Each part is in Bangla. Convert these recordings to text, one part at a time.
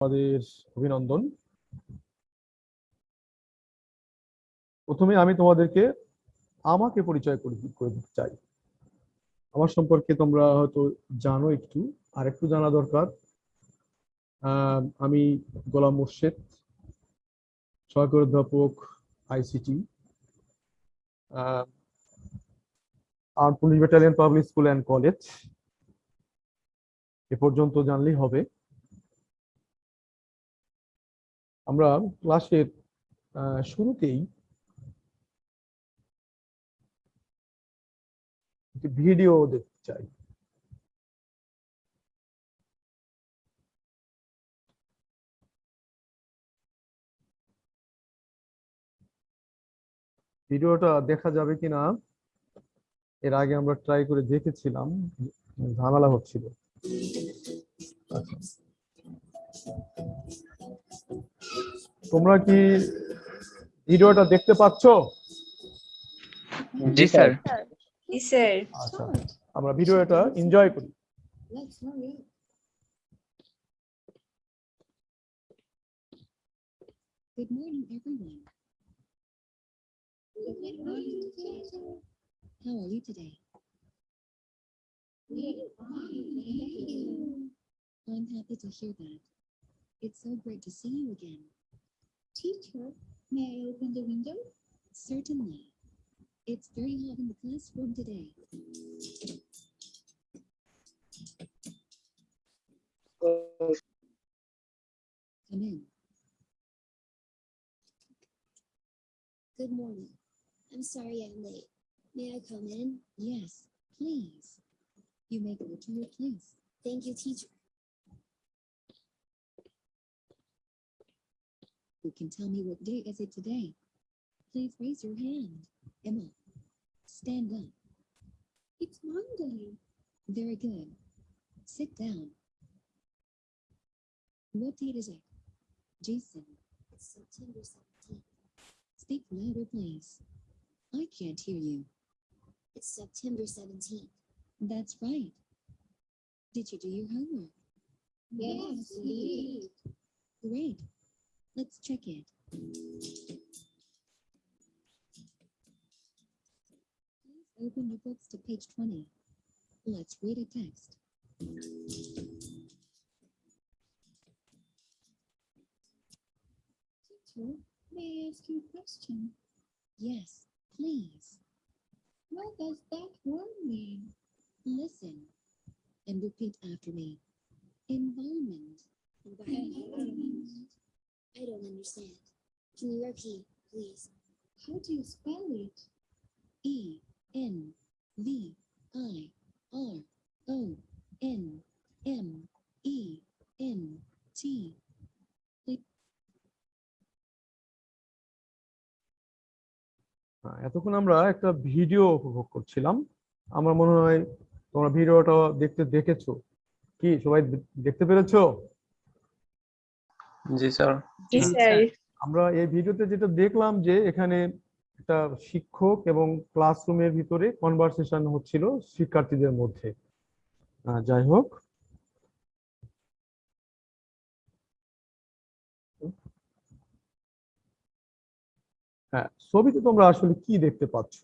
আমাদের অভিনন্দন। প্রথমে আমি তোমাদেরকে আমাকে পরিচয় করে দিতে চাই। আমার সম্পর্কে তোমরা হয়তো জানো একটু আর একটু জানা দরকার। আমি গোলাম মোর্শেদ সহকারী অধ্যাপক ICT. R police battalion public school and college. এ পর্যন্ত জানলেই হবে। আমরা ক্লাসের শুরুতেই ভিডিও দেখতে চাই ভিডিওটা দেখা যাবে কিনা, এর আগে আমরা ট্রাই করে দেখেছিলাম, ঝামেলা হচ্ছিল আচ্ছা। তোমরা কি ভিডিওটা দেখতে পাচ্ছ জি স্যার জি স্যার আচ্ছা আমরা ভিডিওটা এনজয় করি Good morning, everyone. Good morning, teacher. How are you today? I'm happy to hear that. It's so great to see you again. Teacher, may I open the window? Certainly. It's very hot in the classroom today. Come in. Good morning. I'm sorry I'm late. May I come in? Yes, please. You may go to your place. Thank you, teacher. Who can tell me what day is it today? Please raise your hand. Emma, stand up. It's Monday. Very good. Sit down. What date is it? Jason, It's September 17th. speak louder, please. I can't hear you. It's September 17th. That's right. Did you do your homework? Yes, we Great. Let's check it. Please open your books to page 20. Let's read a text. Teacher, may I ask you a question? Yes, please. What does that word mean? Listen and repeat after me. Environment. Environment. I don't understand. Can you repeat, please? How do you spell it? E N V I R O N M E N T. হ্যাঁ, এতক্ষণ আমরা একটা ভিডিও উপভোগ করছিলাম আমার মনে হয় তোমরা ভিডিওটা দেখতে দেখেছ কি সবাই দেখতে পেরেছ জি স্যার। জি স্যার। আমরা এই ভিডিওতে যেটা দেখলাম যে এখানে একটা শিক্ষক এবং ক্লাসরুমের ভিতরে কনভারসেশন হচ্ছিল শিক্ষার্থীদের মধ্যে। আহ, যাই হোক। হ্যাঁ ছবিতে তোমরা আসলে কি দেখতে পাচ্ছ?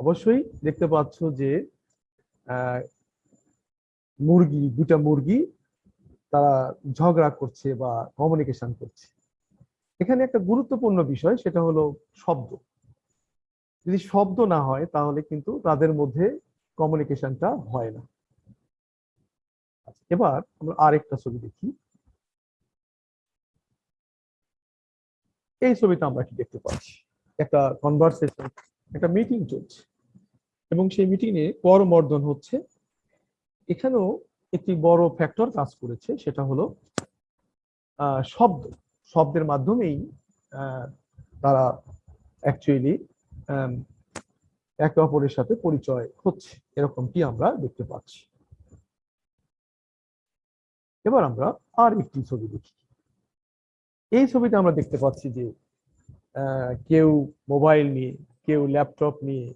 অবশ্যই দেখতে পাচ্ছ যে আহ, মুরগি দুটা মুরগি তারা ঝগড়া করছে বা কমিউনিকেশন করছে। এখানে একটা গুরুত্বপূর্ণ বিষয়, সেটা হলো শব্দ। যদি শব্দ না হয়, তাহলে কিন্তু তাদের মধ্যে কমিউনিকেশনটা হয় না। এবার আমরা আরেকটা ছবি দেখি। এই ছবিটা আমরা কি দেখতে পাচ্ছি। একটা কনভারসেশন একটা মিটিং চলছে। এবং সেই মিটিং এ করমর্দন হচ্ছে। এখানেও একটি বড় ফ্যাক্টর কাজ করেছে, সেটা হলো শব্দ। শব্দের মাধ্যমেই তারা অ্যাকচুয়ালি একে অপরের সাথে পরিচয় হচ্ছে। এরকমটি আমরা দেখতে পাচ্ছি। এবার আমরা আর একটি ছবি দেখি। এই ছবিতে আমরা দেখতে পাচ্ছি যে কেউ মোবাইল নিয়ে, কেউ ল্যাপটপ নিয়ে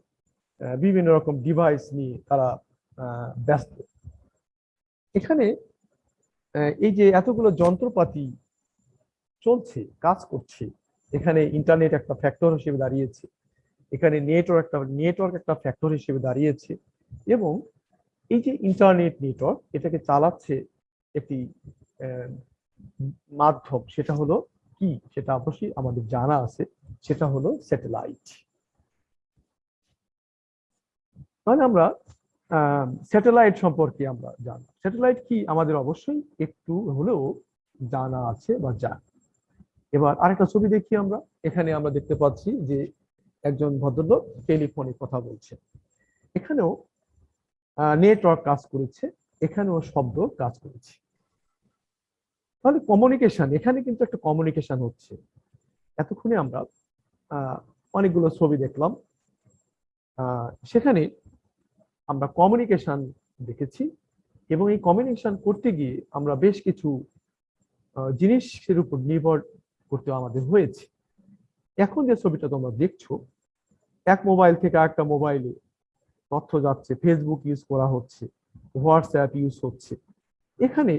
বিভিন্ন রকম ডিভাইস নিয়ে তারা ব্যস্ত। এখানে এই যে এতগুলো যন্ত্রপাতি চলছে, কাজ করছে, এখানে ইন্টারনেট একটা ফ্যাক্টর হিসেবে দাঁড়িয়েছে, এখানে নেটওয়ার্ক একটা নেটওয়ার্ক একটা ফ্যাক্টর হিসেবে দাঁড়িয়েছে এবং এই যে ইন্টারনেট নেটওয়ার্ক এটাকে চালাচ্ছে একটি মাধ্যম, সেটা হলো কি? সেটা অবশ্যই আমাদের জানা আছে, সেটা হলো স্যাটেলাইট তাহলে আমরা স্যাটেলাইট সম্পর্কে আমরা জানি স্যাটেলাইট কি আমাদের অবশ্যই একটু হলেও জানা আছে বা জানি। এবার আরেকটা ছবি দেখি আমরা। এখানে আমরা দেখতে পাচ্ছি যে একজন ভদ্রলোক টেলিফোনে কথা বলছে। এখানেও নেটওয়ার্ক কাজ করেছে, এখানেও শব্দ কাজ করেছে। তাহলে কমিউনিকেশন এখানে কিন্তু একটা কমিউনিকেশন হচ্ছে। এতক্ষণে আমরা অনেকগুলো ছবি দেখলাম। সেখানে আমরা কমিউনিকেশন দেখেছি। এবং এই কম্বিনেশন করতে গিয়ে আমরা বেশ কিছু জিনিসের উপর নির্ভর করতে আমাদের হয়েছে। এখন যে ছবিটা তোমরা দেখছ, এক মোবাইল থেকে আরেকটা মোবাইলে তথ্য যাচ্ছে ফেসবুক ইউজ করা হচ্ছে হোয়াটসঅ্যাপ ইউজ হচ্ছে। এখানে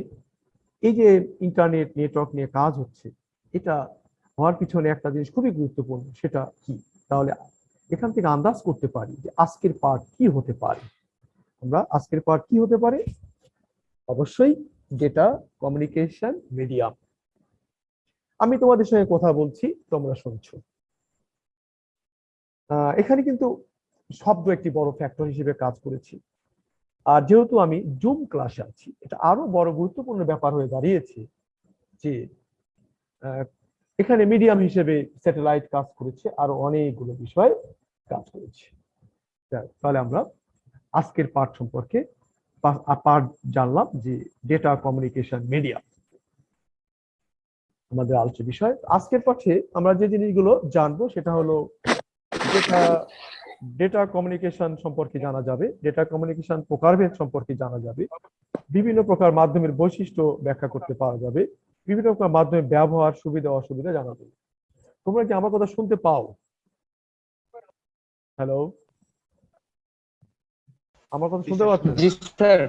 এই যে ইন্টারনেট নেটওয়ার্ক নিয়ে কাজ হচ্ছে, এটা হওয়ার পিছনে একটা জিনিস খুবই গুরুত্বপূর্ণ, সেটা কি? তাহলে এখান থেকে আন্দাজ করতে পারি যে আজকের পার্ট কি হতে পারে। আমরা আজকের পার্ট কি হতে পারে? অবশ্যই ডেটা কমিউনিকেশন মিডিয়াম আমি তোমাদের সঙ্গে কথা বলছি, তোমরা শুনছো। এখানে কিন্তু শব্দ একটি বড় ফ্যাক্টর হিসেবে কাজ করেছি। আর যেহেতু আমি জুম ক্লাসে আছি, এটা আরও বড় গুরুত্বপূর্ণ ব্যাপার হয়ে দাঁড়িয়েছে যে এখানে মিডিয়াম হিসেবে স্যাটেলাইট কাজ করেছে, আরও অনেকগুলো বিষয় কাজ করেছে। তাহলে আমরা আজকের পাঠ সম্পর্কে পাঠ জানলাম যে ডেটা কমিউনিকেশন মিডিয়া আমাদের আলোচ্য বিষয়। আজকের পাঠে আমরা যে জিনিসগুলো জানব সেটা হলো ডেটা কমিউনিকেশন সম্পর্কে জানা যাবে ডেটা কমিউনিকেশন প্রকারভেদ সম্পর্কে জানা যাবে, বিভিন্ন প্রকার মাধ্যমের বৈশিষ্ট্য ব্যাখ্যা করতে পারা যাবে, বিভিন্ন প্রকার মাধ্যমের ব্যবহার, সুবিধা, অসুবিধা জানা যাবে। তোমরা কি আমার কথা শুনতে পাও? হ্যালো আমার কথা শুনতে পাচ্ছ জি স্যার।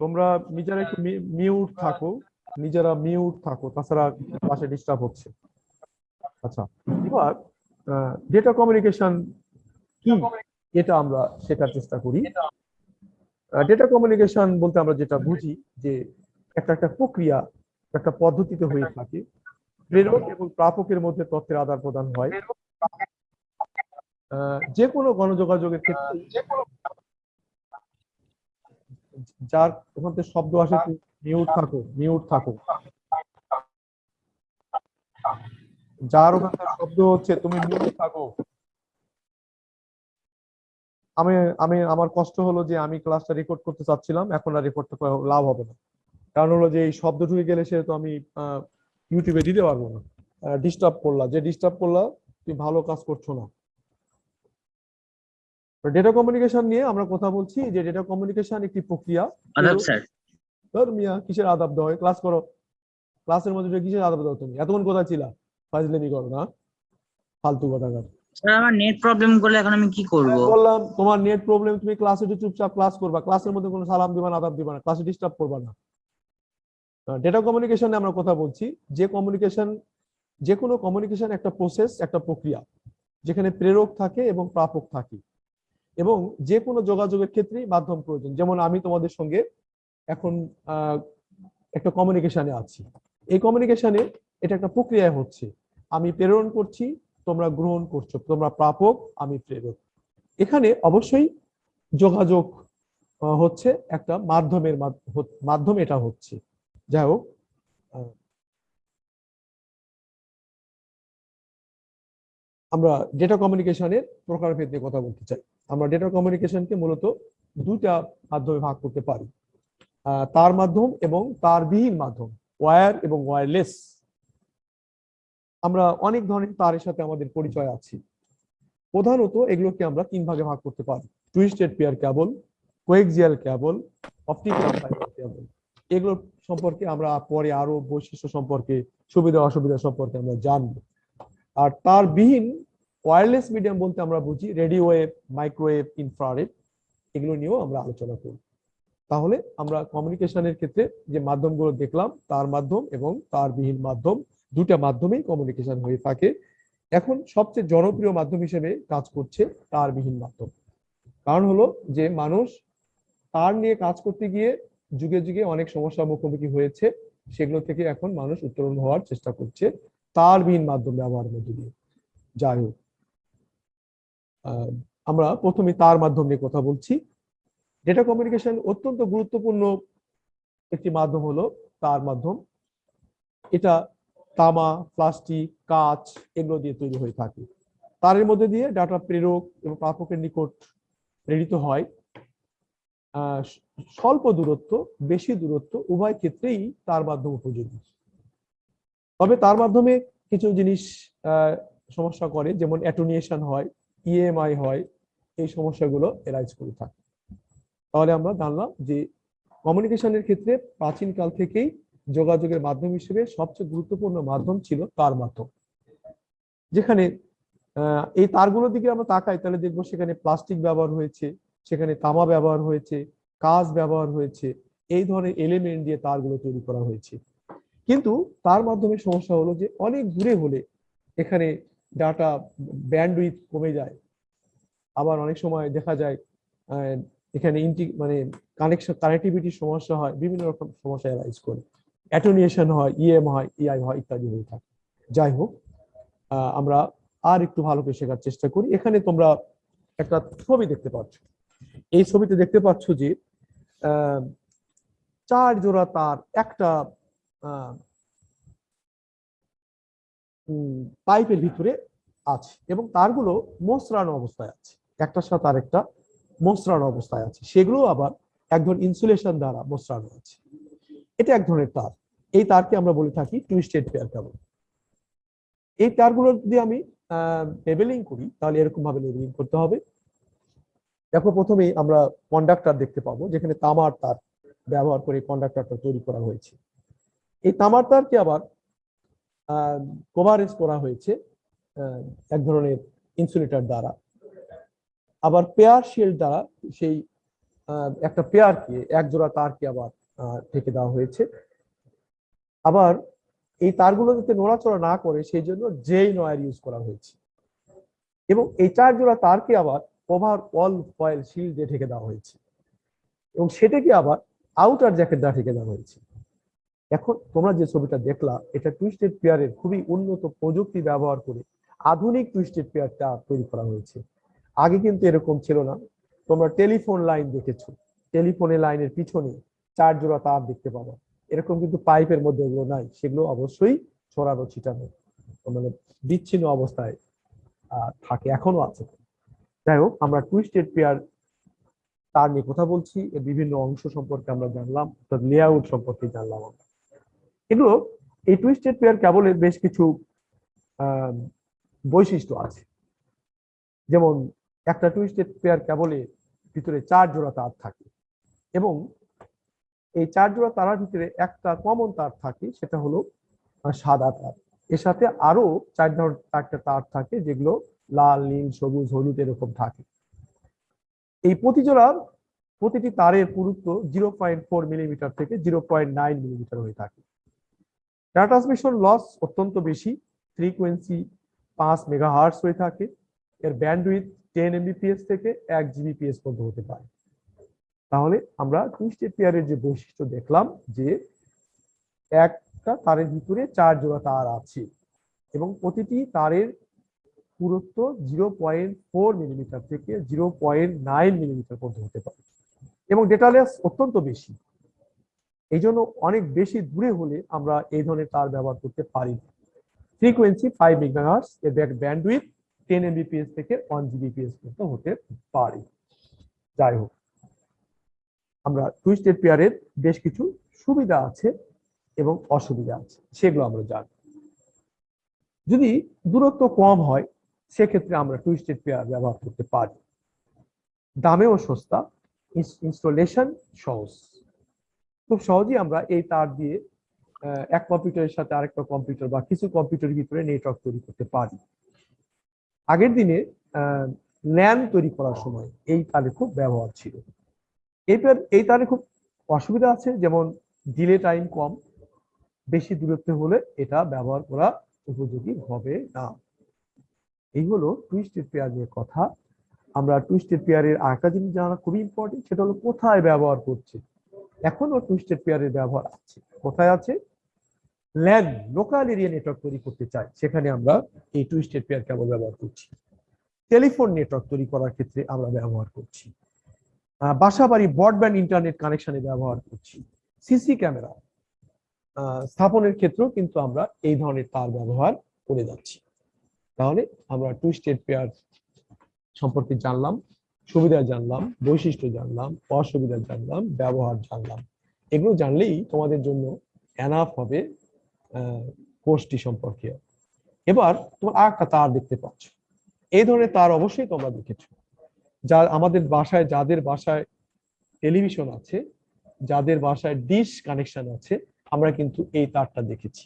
তোমরা নিজেরা একটু মিউট থাকো। নিজেরা মিউট থাকো। তাছাড়া পাশে ডিস্টার্ব হচ্ছে। আচ্ছা এবার ডেটা কমিউনিকেশন কি? এটা আমরা শেখার চেষ্টা করি। ডেটা কমিউনিকেশন বলতে আমরা যেটা বুঝি যে একটা একটা প্রক্রিয়া একটা পদ্ধতিতে হয়ে থাকে। প্রেরক এবং প্রাপকের মধ্যে তথ্যের আদান প্রদান হয়। যে কোনো গণযোগাযোগের ক্ষেত্রে যার ওখান থেকে শব্দ আসে মিউট থাকো মিউট থাকো যার ওখান থেকে শব্দ হচ্ছে, তুমি মিউট থাকো। আমি আমি, আমার কষ্ট হলো যে আমি ক্লাসটা রেকর্ড করতে চাচ্ছিলাম, এখন আর রেকর্ড লাভ হবে না। কারণ হলো যে এই শব্দ ঢুকে গেলে সে তো আমি ইউটিউবে দিতে পারব না। ডিস্টার্ব করলা। যে ডিস্টার্ব করলা, তুমি ভালো কাজ করছ না। ডেটা কমিউনিকেশন নিয়ে আমরা কথা বলছি যে ডেটা কমিউনিকেশন একটি প্রক্রিয়া। আদাব স্যার। ধর মিয়া কিসের আদাব হয়? ক্লাস করো। ক্লাসের মধ্যে কিসের আদাব দাও তুমি? এতক্ষণ কথা ছিলা? ফাজলেমি করো না। ফালতু কথা কার। স্যার আমার নেট প্রবলেম করলে এখন আমি কি করব? বললাম তোমার নেট প্রবলেম তুমি ক্লাসে চুপচাপ ক্লাস করবা ক্লাসের মধ্যে কোনো সালাম দিবা না আদাব দিবা না ক্লাসে ডিস্টার্ব করবা না। ডেটা কমিউনিকেশনে আমরা কথা বলছি। যে কমিউনিকেশন যে কোনো কমিউনিকেশন একটা প্রসেস একটা প্রক্রিয়া যেখানে প্রেরক থাকে এবং প্রাপক থাকে। এবং যে কোনো যোগাযোগের ক্ষেত্রেই মাধ্যম প্রয়োজন। যেমন আমি তোমাদের সঙ্গে এখন একটা কমিউনিকেশনে আছি। এই কমিউনিকেশনে এটা একটা প্রক্রিয়া হচ্ছে। আমি প্রেরণ করছি, তোমরা গ্রহণ করছ, তোমরা প্রাপক, আমি প্রেরক। এখানে অবশ্যই যোগাযোগ হচ্ছে একটা মাধ্যমের মাধ- মাধ্যম এটা হচ্ছে। যাই হোক আমরা ডেটা কমিউনিকেশনের প্রকারভেদ নিয়ে কথা বলতে চাই। আমরা ডেটা কমিউনিকেশনকে মূলত দুইটা মাধ্যমে ভাগ করতে পারি। তার মাধ্যম এবং তারবিহীন মাধ্যম ওয়্যার এবং ওয়্যারলেস আমরা অনেক ধরনের তারের সাথে আমাদের পরিচয় আছে। প্রধানত এগুলোকে আমরা তিন ভাগে ভাগ করতে পারি। Twisted pair cable coaxial cable optical fibre এগুলো সম্পর্কে আমরা পরে আরও বৈশিষ্ট্য সম্পর্কে সুবিধা অসুবিধা সম্পর্কে আমরা জানব। আর তার বিহীন ওয়্যারলেস মিডিয়াম বলতে আমরা বুঝি রেডিও ওয়েভ মাইক্রোওয়েভ ইনফ্রারেড এগুলো নিয়েও আমরা আলোচনা করব তাহলে আমরা কমিউনিকেশনের ক্ষেত্রে যে মাধ্যমগুলো দেখলাম, তার মাধ্যম এবং তারবিহীন মাধ্যম দুটা মাধ্যমেই কমিউনিকেশন হয়ে থাকে। এখন সবচেয়ে জনপ্রিয় মাধ্যম হিসেবে কাজ করছে তারবিহীন মাধ্যম। কারণ হলো যে মানুষ তার নিয়ে কাজ করতে গিয়ে যুগে যুগে অনেক সমস্যার মুখোমুখি হয়েছে, সেগুলো থেকে এখন মানুষ উত্তরণ হওয়ার চেষ্টা করছে তারবিহীন মাধ্যম ব্যবহারের মধ্যে দিয়ে। যাই হোক আমরা প্রথমে তার মাধ্যম নিয়ে কথা বলছি। ডেটা কমিউনিকেশন অত্যন্ত গুরুত্বপূর্ণ একটি মাধ্যম হলো তার মাধ্যম। এটা তামা, প্লাস্টিক, কাঁচ এগুলো দিয়ে তৈরি হয়ে থাকে। তারের মধ্যে দিয়ে ডাটা প্রেরক এবং প্রাপকের নিকট প্রেরিত হয়। স্বল্প দূরত্ব, বেশি দূরত্ব উভয় ক্ষেত্রেই তার মাধ্যম উপযোগী। তবে তার মাধ্যমে কিছু জিনিস সমস্যা করে, যেমন অ্যাটোনিয়েশন হয়। ইএমআই হয়, এই সমস্যাগুলো এরাইজ করে থাকে। তাহলে আমরা জানলাম যে কমিউনিকেশনের ক্ষেত্রে প্রাচীনকাল থেকেই যোগাযোগের মাধ্যম হিসেবে সবচেয়ে গুরুত্বপূর্ণ মাধ্যম ছিল তার মাধ্যম। যেখানে এই তারগুলোর দিকে আমরা তাকাই, তাহলে দেখব সেখানে প্লাস্টিক ব্যবহার হয়েছে, সেখানে তামা ব্যবহার হয়েছে কাজ ব্যবহার হয়েছে, এই ধরনের এলিমেন্ট দিয়ে তারগুলো তৈরি করা হয়েছে। কিন্তু তার মাধ্যমে সমস্যা হলো যে অনেক দূরে হলে এখানে ডাটা ব্যান্ডউইথ কমে যায়। আবার অনেক সময় দেখা যায় এখানে ইন্টি মানে কানেকশন কানেক্টিভিটির সমস্যা হয়, বিভিন্ন রকম সমস্যা অ্যারাইজ করে। অ্যাটোনিয়েশন হয় ইএম হয় ইআই হয়, ইত্যাদি হয়ে থাকে। যাই হোক আমরা আর একটু ভালো করে শেখার চেষ্টা করি। এখানে তোমরা একটা ছবি দেখতে পাচ্ছ। এই ছবিতে দেখতে পাচ্ছ যে চার জোড়া তার, একটা পাইপের ভিতরে আছে এবং তারগুলো মোসরানো অবস্থায় আছে। একটার সাথে আরেকটা মোসরানো অবস্থায় আছে। সেগুলো আবার এক ধরনের ইনসুলেশন দ্বারা মোসরানো আছে এটা এক ধরনের তার। এই তারকে আমরা বলে থাকি টুইস্টেড পেয়ার কেবল এই তারগুলো যদি আমি লেবেলিং করি, তাহলে এরকম ভাবে লেবেলিং করতে হবে। দেখো, প্রথমেই আমরা কন্ডাক্টর দেখতে পাবো, যেখানে তামার তার ব্যবহার করে কন্ডাক্টরটা তৈরি করা হয়েছে। এই তামার তারকে আবার কভারেজ করা হয়েছে এক ধরনের ইনসুলেটর দ্বারা। আবার পেয়ার শিল্ড দ্বারা সেই একটা পেয়ারকে এক জোড়া তারকে আবার ঢেকে দেওয়া হয়েছে। আবার এই তারগুলো যাতে নড়াচড়া না করে সেই জন্য জেই নয়ার ইউজ করা হয়েছে। এবং এই চার জোড়া তারকে আবার কভার অল ফয়েল শিল্ড ঢেকে দেওয়া হয়েছে। এবং সেটাকে আবার আউটার জ্যাকেট দ্বারা ঢেকে দেওয়া হয়েছে। এখন তোমরা যে ছবিটা দেখলা, এটা টুইস্টেড পেয়ারের খুবই উন্নত প্রযুক্তি ব্যবহার করে আধুনিক টুইস্টেড পেয়ারটা তৈরি করা হয়েছে। আগে কিন্তু এরকম ছিল না। তোমরা টেলিফোন লাইন দেখেছ। টেলিফোনের লাইনের পিছনে চার জোড়া তার দেখতে পাবো। এরকম কিন্তু পাইপের মধ্যে ওগুলো নাই। সেগুলো অবশ্যই ছড়ানো, ছিটানো মানে বিচ্ছিন্ন অবস্থায় থাকে, এখনও আছে। যাই হোক, আমরা টুইস্টেড পেয়ার তার নিয়ে কথা বলছি। এর বিভিন্ন অংশ সম্পর্কে আমরা জানলাম, অর্থাৎ লেআউট সম্পর্কে জানলাম আমরা। এগুলো এই টুইস্টেড পেয়ার কেবলের বেশ কিছু বৈশিষ্ট্য আছে। যেমন একটা টুইস্টেড পেয়ার কেবলে ভিতরে চার জোড়া তার থাকে এবং এই চার জোড়া তারার ভিতরে একটা কমন তার থাকে, সেটা হলো সাদা তার। এর সাথে আরও চার ধরনের চারটা তার থাকে, যেগুলো লাল, নীল, সবুজ, হলুদ এরকম থাকে। এই প্রতি জোড়ার প্রতিটি তারের পুরুত্ব জিরো পয়েন্ট ফোর মিলিমিটার থেকে জিরো পয়েন্ট নাইন মিলিমিটার হয়ে থাকে। ডাটা ট্রান্সমিশন লস অত্যন্ত বেশি ফ্রিকোয়েন্সি পাঁচ মেগা মেগাহার্স হয়ে থাকে। এর ব্যান্ডউইথ টেন এমবিপিএস থেকে এক জিবিপিএস পর্যন্ত হতে পারে। তাহলে আমরা টুইস্টেড পেয়ারের যে বৈশিষ্ট্য দেখলাম যে একটা তারের ভিতরে চার জোড়া তার আছে এবং প্রতিটি তারের পুরুত্ব জিরো পয়েন্ট ফোর মিলিমিটার থেকে জিরো পয়েন্ট নাইন মিলিমিটার পর্যন্ত হতে পারে। এবং ডেটা লেস অত্যন্ত বেশি। এই জন্য অনেক বেশি দূরে হলে আমরা এই ধরনের তার ব্যবহার করতে পারি ফ্রিকোয়েন্সি ফাইভ মেগাহার্স এর ব্যান্ডউইথ টেন এমবিপিএস থেকে ওয়ান জিবিপিএস পর্যন্ত হতে পারে। যাই হোক, আমরা টুইস্টেড পেয়ারের বেশ কিছু সুবিধা আছে এবং অসুবিধা আছে, সেগুলো আমরা জানি। যদি দূরত্ব কম হয়, সেক্ষেত্রে আমরা টুইস্টেড পেয়ার ব্যবহার করতে পারি। দামেও সস্তা ইনস্টলেশন সহজ। খুব সহজেই আমরা এই তার দিয়ে এক কম্পিউটারের সাথে আরেকটা কম্পিউটার বা কিছু কম্পিউটারের ভিতরে নেটওয়ার্ক তৈরি করতে পারি। আগের দিনে ল্যান তৈরি করার সময় এই তারে খুব ব্যবহার ছিল। এই তার এই তারে খুব অসুবিধা আছে, যেমন ডিলে টাইম কম, বেশি দূরত্বে হলে এটা ব্যবহার করা উপযোগী হবে না। এই হলো টুইস্টেড পেয়ার নিয়ে কথা। আমরা টুইস্টেড পেয়ারের আরেকটা জিনিস জানা খুবই ইম্পর্টেন্ট সেটা হলো কোথায় ব্যবহার করছে। এখনও টুইস্টেড পেয়ারের ব্যবহার আছে। কোথায় আছে? ল্যান লোকাল এরিয়া নেটওয়ার্ক তৈরি করতে চাই। সেখানে আমরা এই টুইস্টেড পেয়ার কেবল ব্যবহার করছি। টেলিফোন নেটওয়ার্ক তৈরি করার ক্ষেত্রে আমরা ব্যবহার করছি। আহ, বাসাবাড়ি ব্রডব্যান্ড ইন্টারনেট কানেকশনে ব্যবহার করছি। সিসি ক্যামেরা স্থাপনের ক্ষেত্রেও কিন্তু আমরা এই ধরনের তার ব্যবহার করে যাচ্ছি। তাহলে আমরা টুইস্টেড পেয়ার সম্পর্কে জানলাম। সুবিধা জানলাম, বৈশিষ্ট্য জানলাম, অসুবিধা জানলাম, ব্যবহার জানলাম। এগুলো জানলেই তোমাদের জন্য এনাফ হবে কোর্সটি সম্পর্কে। এবার তোমার আর একটা তার দেখতে পাচ্ছ। এই ধরনের তার অবশ্যই তোমরা দেখেছ। যা আমাদের বাসায়, যাদের বাসায় টেলিভিশন আছে, যাদের বাসায় ডিশ কানেকশন আছে, আমরা কিন্তু এই তারটা দেখেছি।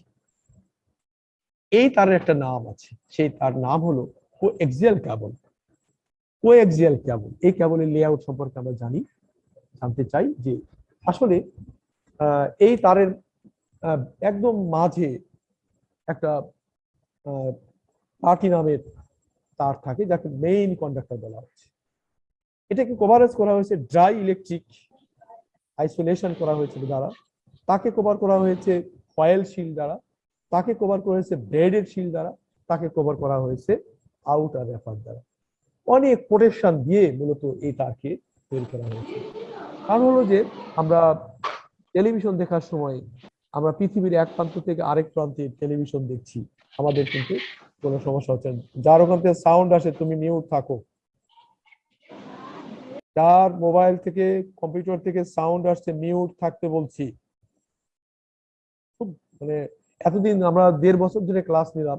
এই তারের একটা নাম আছে। সেই তার নাম হলো কোএক্সিয়াল কেবল কোএক্সিয়াল ক্যাবল এই কেবলের লেআউট সম্পর্কে আমরা জানি, জানতে চাই যে আসলে এই তারের একদম মাঝে একটা পার্টি নামের তার থাকে যাকে মেইন কন্ডাক্টর বলা হচ্ছে। এটাকে কভারেজ করা হয়েছে ড্রাই ইলেকট্রিক আইসোলেশন করা হয়েছে দ্বারা। তাকে কভার করা হয়েছে ফয়েল শিল দ্বারা। তাকে কভার করা হয়েছে ব্রেডের শিল দ্বারা। তাকে কভার করা হয়েছে আউটার রেফার দ্বারা। অনেক প্রোটেকশন দিয়ে মূলত এই তারকে তৈরি করা হয়েছে। কারণ হলো যে, আমরা টেলিভিশন দেখার সময় আমরা পৃথিবীর এক প্রান্ত থেকে আরেক প্রান্তে টেলিভিশন দেখছি। আমাদের কিন্তু কোনো সমস্যা হচ্ছে না। যার ওখান থেকে সাউন্ড আসে, তুমি মিউট থাকো। যার মোবাইল থেকে কম্পিউটার থেকে সাউন্ড আসছে মিউট থাকতে বলছি। খুব মানে এতদিন আমরা দেড় বছর ধরে ক্লাস নিলাম।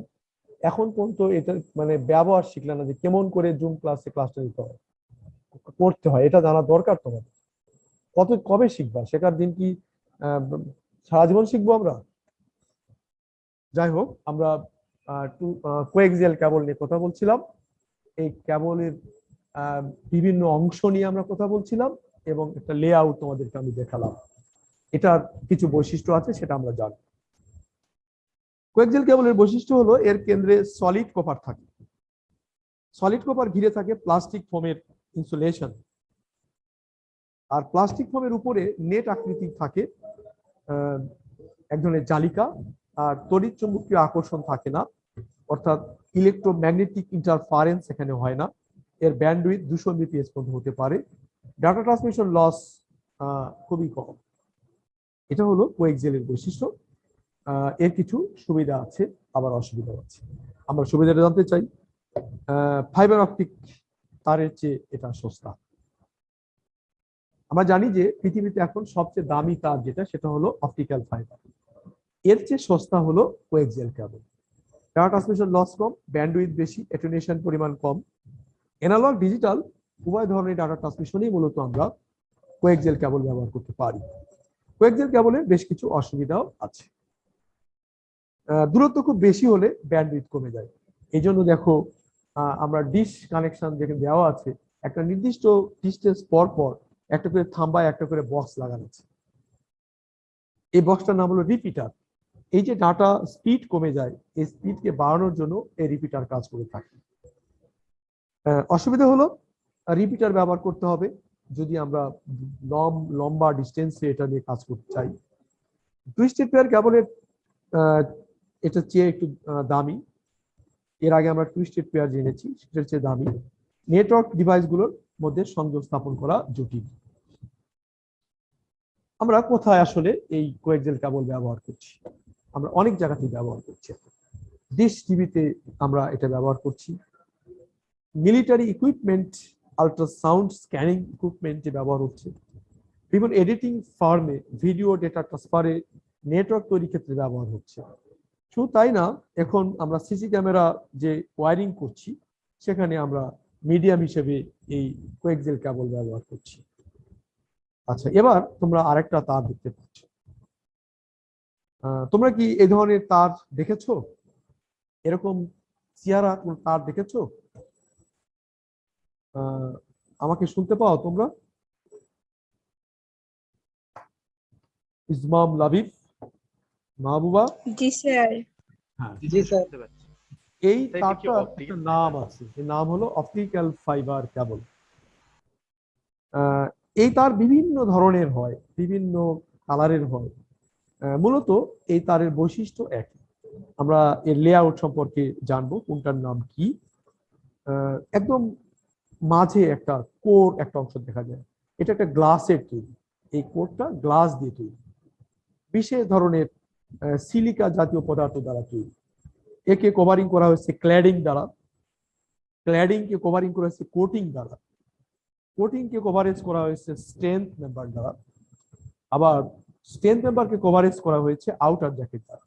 এখন পর্যন্ত এটা মানে ব্যবহার শিখলাম না যে কেমন করে জুম ক্লাসে ক্লাসটা নিতে হয়, করতে হয়, এটা জানা দরকার তোমাদের। কত, কবে শিখবা? শেখার দিন কি সারা জীবন শিখব আমরা? যাই হোক আমরা কোয়েক্সিয়াল কেবল নিয়ে কথা বলছিলাম। এই কেবলের বিভিন্ন অংশ নিয়ে আমরা কথা বলছিলাম এবং একটা লেআউট তোমাদেরকে আমি দেখালাম। এটার কিছু বৈশিষ্ট্য আছে, সেটা আমরা জানি কোয়েক্সিয়াল কেবলের বৈশিষ্ট্য হলো এর কেন্দ্রে সলিড কপার থাকে। সলিড কপার ঘিরে থাকে প্লাস্টিক ফোমের ইনসুলেশন আর প্লাস্টিক ফোমের উপরে নেট আকৃতি থাকে এক ধরনের জালিকা, আর তড়িৎ চুম্বকীয় আকর্ষণ থাকে না। অর্থাৎ ইলেকট্রোম্যাগনেটিক ইন্টারফারেন্স এখানে হয় না। এর ব্যান্ডউইথ দুশো বিপিএস পর্যন্ত হতে পারে। ডাটা ট্রান্সমিশন লস খুবই কম। এটা হলো কোয়েক্সেলের বৈশিষ্ট্য। এর কিছু সুবিধা আছে, আবার অসুবিধা আছে। আমরা সুবিধাটা জানতে চাই ফাইবার অপটিক তারের চেয়ে এটা সস্তা। আমরা জানি যে পৃথিবীতে এখন সবচেয়ে দামি তার যেটা, সেটা হলো অপটিক্যাল ফাইবার এর চেয়ে সস্তা হলো coaxial cable data transmission loss কম ব্যান্ডউইথ বেশি অ্যাটেনুয়েশন পরিমাণ কম। এনালগ ডিজিটাল উভয় ধরনের ডাটা ট্রান্সমিশনই মূলত আমরা কোয়েক্সিয়াল কেবল ব্যবহার করতে পারি। কোয়েক্সিয়াল কেবলের বেশ কিছু অসুবিধাও আছে। দূরত্ব খুব বেশি হলে ব্যান্ডউইথ কমে যায়। এই জন্য দেখো আমরা ডিশ কানেকশন যেখানে দেওয়া আছে একটা নির্দিষ্ট ডিস্টেন্স পর পর একটা করে থাম্বায় একটা করে বক্স লাগানো আছে। এই বক্সটার নাম হলো রিপিটার এই যে ডাটা স্পিড কমে যায় এই স্পিডকে বাড়ানোর জন্য এই রিপিটার কাজ করে থাকে। অসুবিধা হলো রিপিটার ব্যবহার করতে হবে। যদি আমরা লম লম্বা ডিস্টেন্সে এটা নিয়ে কাজ করতে চাই। টুইস্টেড পেয়ার কেবলের আহ, এটা চেয়ে একটু দামি। এর আগে আমরা টুইস্টেড পেয়ার জেনেছি, সেটার চেয়ে দামি। নেটওয়ার্ক ডিভাইসগুলোর মধ্যে সংযোগ স্থাপন করা জটিল। আমরা কোথায় আসলে এই কোয়েক্সেল কেবল ব্যবহার করছি? আমরা অনেক জায়গাতেই ব্যবহার করছি। ডিশ টিভিতে আমরা এটা ব্যবহার করছি। মিলিটারি ইকুইপমেন্ট আল্ট্রাসাউন্ড স্ক্যানিং ইকুইপমেন্টে ব্যবহার হচ্ছে। বিভিন্ন এডিটিং ফার্মে ভিডিও ডেটা ট্রান্সফারে নেটওয়ার্ক তৈরির ক্ষেত্রে ব্যবহার হচ্ছে। শুধু তাই না? এখন আমরা সিসি ক্যামেরা যে ওয়ারিং করছি, সেখানে আমরা মিডিয়াম হিসেবে এই কোয়েক্সেল কেবল ব্যবহার করছি। আচ্ছা এবার তোমরা আরেকটা তার দেখতে পাচ্ছ। তোমরা কি এই ধরনের তার দেখেছ? এরকম চেহারা কোন তার দেখেছ? আমাকে শুনতে পাও তোমরা? ইসমাম লাবিব, মাহবুবা? জি, স্যার। জি স্যার। এই optical একটা নাম আছে এই নাম হলো অপটিক্যাল ফাইবার কেবল এই তার বিভিন্ন ধরনের হয় বিভিন্ন কালারের হয়। আহ, মূলত এই তারের বৈশিষ্ট্য একই। আমরা এর লেআউট সম্পর্কে জানব কোনটার নাম কি। আহ, একদম মাঝে একটা কোর একটা অংশ দেখা যায়। এটা একটা গ্লাসের তৈরি। এই কোরটা গ্লাস দিয়ে তৈরি। বিশেষ ধরনের সিলিকা জাতীয় পদার্থ দ্বারা তৈরি। একে কভারিং করা হয়েছে ক্ল্যাডিং দ্বারা। ক্ল্যাডিং কে কভারিং করা হয়েছে কোটিং দ্বারা। কোটিং কে কভারেজ করা হয়েছে স্ট্রেংথ মেম্বার দ্বারা। আবার স্ট্রেংথ মেম্বারকে কভারেজ করা হয়েছে আউটার জ্যাকেট দ্বারা।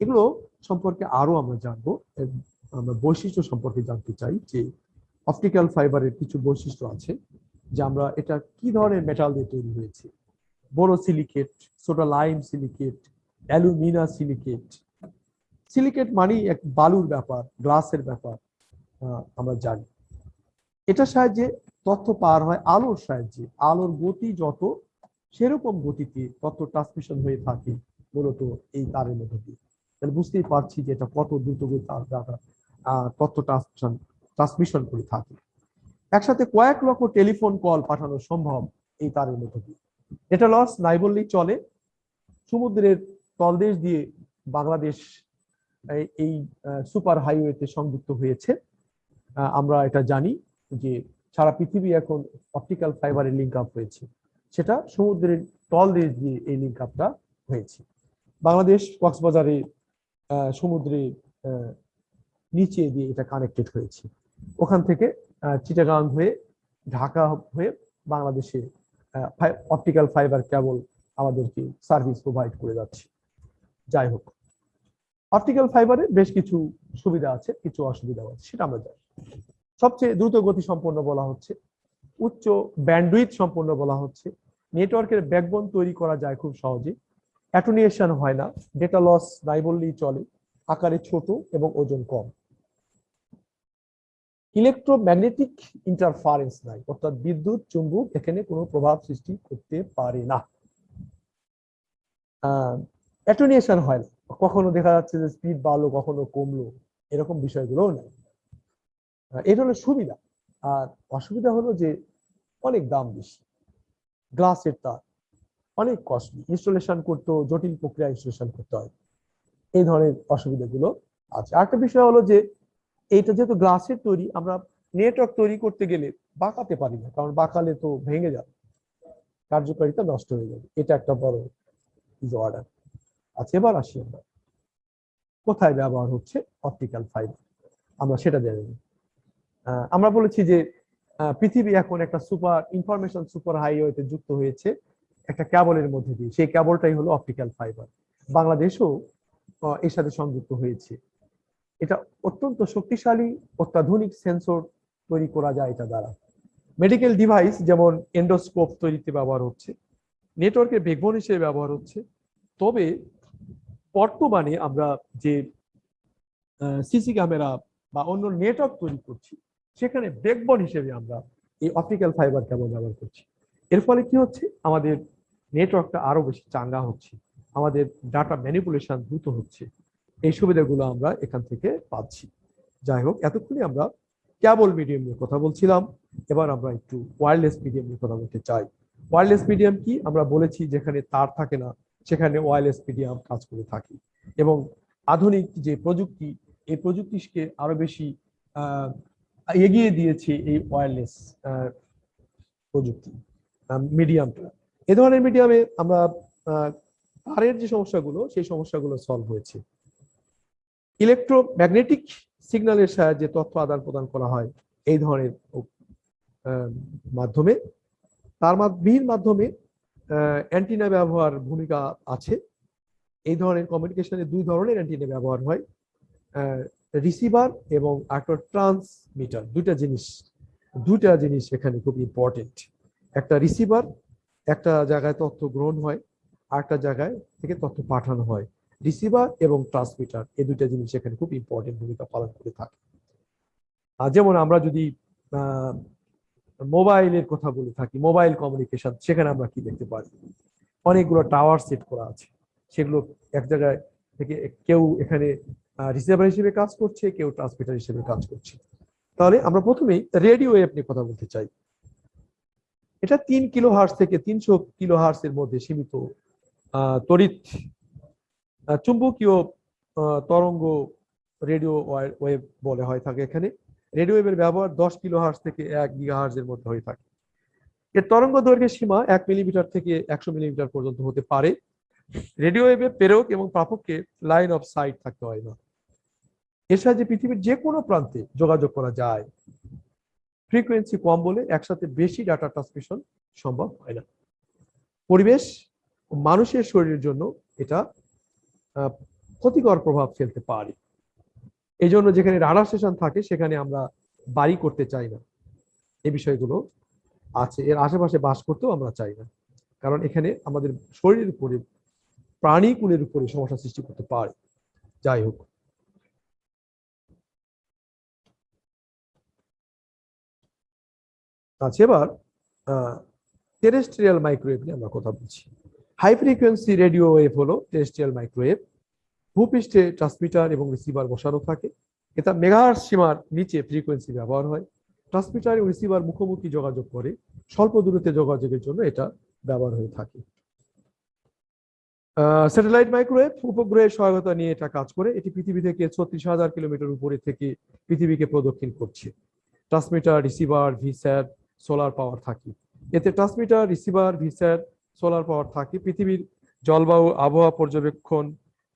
এগুলো সম্পর্কে আরও আমরা জানব। আমরা বৈশিষ্ট্য সম্পর্কে জানতে চাই যে অপটিক্যাল ফাইবারের কিছু বৈশিষ্ট্য আছে, যে আমরা এটা কি ধরনের মেটাল দিয়ে তৈরি হয়েছে। বড় সিলিকেট ছোট lime silicate alumina silicate. Silicate মানেই এক বালুর ব্যাপার, গ্লাসের ব্যাপার আমরা জানি। এটার সাহায্যে তথ্য পার হয় আলোর সাহায্যে। আলোর গতি যত, সেরকম গতিতে তথ্য ট্রান্সমিশন হয়ে থাকে মূলত এই তারের মধ্যে দিয়ে। তাহলে বুঝতেই পারছি যে এটা কত দ্রুত তথ্য ট্রান্সমিশন ট্রান্সমিশন করে থাকে। একসাথে কয়েক লক্ষ টেলিফোন কল পাঠানো সম্ভব এই তারের মধ্যে দিয়ে। এটা লস নাই বললেই চলে। সমুদ্রের তলদেশ দিয়ে বাংলাদেশ এই- সুপার হাইওয়েতে সংযুক্ত হয়েছে। আমরা এটা জানি যে সারা পৃথিবী এখন অপটিক্যাল ফাইবারের লিঙ্ক আপ হয়েছে। সেটা সমুদ্রের তলদেশ দিয়ে এই লিঙ্ক আপটা হয়েছে। বাংলাদেশ কক্সবাজারে সমুদ্রে নিচে দিয়ে এটা কানেক্টেড হয়েছে। ওখান থেকে চিটাগাং হয়ে, ঢাকা হয়ে বাংলাদেশে অপটিক্যাল ফাইবার কেবল আমাদেরকে সার্ভিস প্রোভাইড করে যাচ্ছে। যাই হোক। অপটিক্যাল ফাইবারে বেশ কিছু সুবিধা আছে, কিছু অসুবিধা আছে, সেটা আমরা জানি। সবচেয়ে দ্রুত গতি সম্পন্ন বলা হচ্ছে, উচ্চ ব্যান্ডউইথ সম্পন্ন বলা হচ্ছে নেটওয়ার্কের ব্যাকবোন তৈরি করা যায় খুব সহজে অ্যাটোনিয়েশন হয় না ডেটা লস নাই বললেই চলে, আকারে ছোট এবং ওজন কম। ইলেকট্রোম্যাগনেটিক ইন্টারফারেন্স নাই, অর্থাৎ বিদ্যুৎ, চুম্বক, এখানে কোনো প্রভাব সৃষ্টি করতে পারে না। অ্যাটোনিয়েশন হয় না। কখনো দেখা যাচ্ছে যে স্পিড বাড়লো, কখনো কমলো, এরকম বিষয়গুলোও নেই। এটা হলো সুবিধা। আর অসুবিধা হলো যে অনেক দাম বেশি। গ্লাসের তার অনেক কস্টলি ইনস্টলেশন করতে জটিল প্রক্রিয়া ইনস্টলেশন করতে হয়। এই ধরনের অসুবিধাগুলো আছে। আরেকটা বিষয় হলো যে, এইটা যেহেতু গ্লাসের তৈরি, আমরা নেটওয়ার্ক তৈরি করতে গেলে বাঁকাতে পারি না। কারণ বাঁকালে তো ভেঙে যাবে। কার্যকারিতা নষ্ট হয়ে যাবে। এটা একটা বড় অর্ডার আচ্ছা এবার আসি আমরা। কোথায় ব্যবহার হচ্ছে? অপটিক্যাল ফাইবার আমরা সেটা জেনে আমরা বলেছি যে পৃথিবী এখন একটা সুপার ইনফরমেশন সুপার হাইওয়েতে যুক্ত হয়েছে একটা ক্যাবলের মধ্যে দিয়ে। সেই ক্যাবলটাই হলো অপটিক্যাল ফাইবার বাংলাদেশও এর সাথে সংযুক্ত হয়েছে। এটা অত্যন্ত শক্তিশালী, অত্যাধুনিক সেন্সর তৈরি করা যায় এটা দ্বারা। মেডিকেল ডিভাইস যেমন এন্ডোস্কোপ তৈরিতে ব্যবহার হচ্ছে নেটওয়ার্কের বেগবন হিসেবে ব্যবহার হচ্ছে। তবে বর্তমানে আমরা যে সিসি ক্যামেরা বা অন্য নেটওয়ার্ক তৈরি করছি, সেখানে ব্যাকবন হিসেবে আমরা এই অপটিক্যাল ফাইবার কেবল ব্যবহার করছি। এর ফলে কি হচ্ছে? আমাদের নেটওয়ার্কটা আরও বেশি চাঙ্গা হচ্ছে, আমাদের ডাটা ম্যানিপুলেশন দ্রুত হচ্ছে। এই সুবিধাগুলো আমরা এখান থেকে পাচ্ছি। যাই হোক, এতক্ষণে আমরা কেবল মিডিয়াম নিয়ে কথা বলছিলাম। এবার আমরা একটু ওয়্যারলেস মিডিয়াম নিয়ে কথা বলতে চাই। ওয়্যারলেস মিডিয়াম কি? আমরা বলেছি যেখানে তার থাকে না সেখানে ওয়্যারলেস মিডিয়াম কাজ করে থাকি। এবং আধুনিক যে প্রযুক্তি, এই প্রযুক্তিকে আরও বেশি এগিয়ে দিয়েছে এই ওয়্যারলেস প্রযুক্তি মিডিয়ামটা এ ধরনের মিডিয়ামে আমরা তারের যে সমস্যাগুলো, সেই সমস্যাগুলো সলভ হয়েছে। ইলেকট্রোম্যাগনেটিক সিগন্যালের সাহায্যে তথ্য আদান প্রদান করা হয় এই ধরনের মাধ্যমে। তার মাধ্যমের মাধ্যমে অ্যান্টিনা ব্যবহার ভূমিকা আছে। এই ধরনের কমিউনিকেশনে দুই ধরনের অ্যান্টিনা ব্যবহার হয়। রিসিভার এবং একটা ট্রান্সমিটার দুইটা জিনিস দুইটা জিনিস এখানে খুব ইম্পর্টেন্ট একটা রিসিভার একটা জায়গায় তথ্য গ্রহণ হয় আর একটা জায়গায় থেকে তথ্য পাঠানো হয়। রিসিভার এবং ট্রান্সমিটার এই দুইটা জিনিস এখানে খুব ইম্পর্টেন্ট ভূমিকা পালন করে থাকে। যেমন আমরা যদি মোবাইলের কথা বলে থাকি, মোবাইল কমিউনিকেশন সেখানে আমরা কি দেখতে পারি অনেকগুলো টাওয়ার সেট করা আছে। সেগুলো এক জায়গায় থেকে কেউ এখানে রিসিভার হিসেবে কাজ করছে, কেউ ট্রান্সমিটার হিসেবে কাজ করছে। তাহলে আমরা প্রথমেই রেডিও ওয়েভ নিয়ে কথা বলতে চাই। এটা তিন কিলো হার্স থেকে তিনশো কিলো হার্স এর মধ্যে সীমিত তড়িৎ চুম্বকীয় তরঙ্গ রেডিও ওয়েভ বলে হয় থাকে এখানে। রেডিও ওয়েভের ব্যবহার দশ কিলো হার্স থেকে এক গিগা এর মধ্যে হয়ে থাকে। এর তরঙ্গ দৈর্ঘ্যের সীমা এক মিলিমিটার থেকে একশো মিলিমিটার পর্যন্ত হতে পারে। রেডিও ওয়েভে প্রেরক এবং প্রাপককে লাইন অফ সাইট থাকতে হয় না। এর সাহায্যে পৃথিবীর যে কোনো প্রান্তে যোগাযোগ করা যায়। ফ্রিকোয়েন্সি কম বলে একসাথে বেশি ডাটা ট্রান্সমিশন সম্ভব হয় না। পরিবেশ মানুষের শরীরের জন্য এটা ক্ষতিকর প্রভাব ফেলতে পারে। এই জন্য যেখানে রাডার স্টেশন থাকে, সেখানে আমরা বাড়ি করতে চাই না। এই বিষয়গুলো আছে। এর আশেপাশে বাস করতেও আমরা চাই না। কারণ এখানে আমাদের শরীরের উপরে প্রাণীকুলের উপরে সমস্যা সৃষ্টি করতে পারে। যাই হোক। আচ্ছা এবার টেরেস্ট্রিয়াল মাইক্রোওয়েভ নিয়ে আমরা কথা বলছি। হাই ফ্রিকোয়েন্সি রেডিও ওয়েভ হলো টেরেস্ট্রিয়াল মাইক্রোওয়েভ ভূপৃষ্ঠে ট্রান্সমিটার এবং রিসিভার বসানো থাকে। এটা মেগাহার্স সীমার নিচে ফ্রিকোয়েন্সি ব্যবহার হয়। ট্রান্সমিটার এবং রিসিভার মুখোমুখি যোগাযোগ করে, স্বল্প দূরত্বে যোগাযোগের জন্য এটা ব্যবহার হয়ে থাকে। স্যাটেলাইট মাইক্রোওয়েভ উপগ্রহের সহায়তা নিয়ে এটা কাজ করে। এটি পৃথিবী থেকে ছত্রিশ হাজার কিলোমিটার উপরে থেকে পৃথিবীকে প্রদক্ষিণ করছে। Transmitter receiver VSAT solar power থাকে। এতে transmitter receiver VSAT solar power থাকে। পৃথিবীর জলবায়ু, আবহাওয়া পর্যবেক্ষণ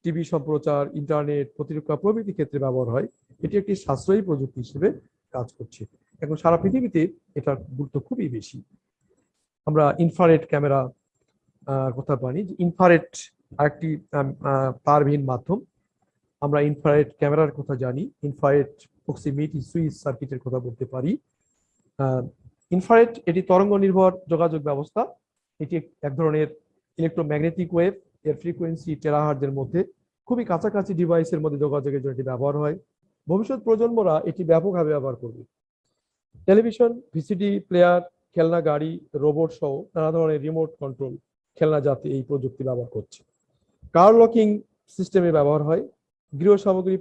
টিভি সম্প্রচার, ইন্টারনেট, প্রতিরক্ষা প্রভৃতি ক্ষেত্রে ব্যবহার হয়। এটি একটি সাশ্রয়ী প্রযুক্তি হিসেবে কাজ করছে। এখন সারা পৃথিবীতে এটার গুরুত্ব খুবই বেশি। আমরা ইনফ্রারেড ক্যামেরা কথা জানি যে ইনফ্রারেড আরেকটি তারবিহীন মাধ্যম। আমরা ইনফ্রারেড ক্যামেরার কথা জানি, ইনফ্রারেড প্রক্সিমিটি সুইচ সার্কিটের কথা বলতে পারি। ইনফ্রারেড, এটি তরঙ্গ নির্ভর যোগাযোগ ব্যবস্থা। এটি এক ধরনের ইলেকট্রোম্যাগনেটিক ওয়েভ। এর ফ্রিকোয়েন্সি টেরাহার্জের মধ্যে খুবই কাছাকাছি ডিভাইসের মধ্যে যোগাযোগের জন্য এটি ব্যবহার হয়। ভবিষ্যৎ প্রজন্মরা এটি ব্যাপকভাবে ব্যবহার করবে। টেলিভিশন ভিসিডি প্লেয়ার খেলনা, গাড়ি রোবট সহ নানা ধরনের রিমোট কন্ট্রোল খেলনা জাতি এই প্রযুক্তি ব্যবহার করছে। কার লকিং সিস্টেমে ব্যবহার হয়। গৃহ সামগ্রী